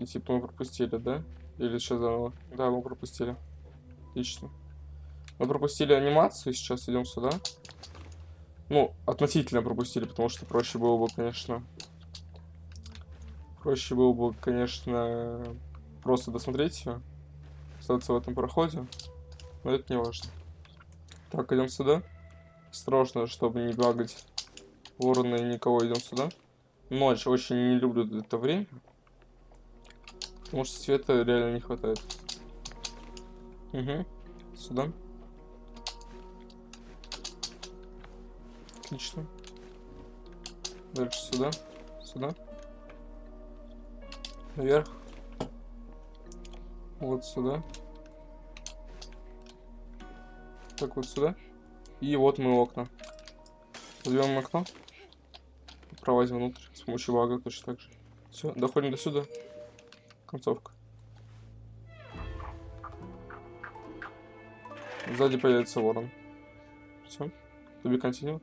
И типа мы пропустили, да? Или сейчас заново? Да, мы пропустили. Отлично. Мы пропустили анимацию, сейчас идем сюда. Ну, относительно пропустили, потому что проще было бы, конечно... Проще было бы, конечно, просто досмотреть все. Остаться в этом проходе. Но это не важно. Так, идем сюда. Осторожно, чтобы не багать ворона и никого. Идем сюда. Ночь. Очень не люблю это время. Потому что света реально не хватает. Угу. Сюда. Отлично. Дальше сюда. Сюда. Наверх. Вот сюда. Так, вот сюда. И вот мы окна. Возьмем окно. Пролазим внутрь с помощью бага точно так же. Все, доходим до сюда. Концовка. Сзади появится ворон. Все. Туби континю.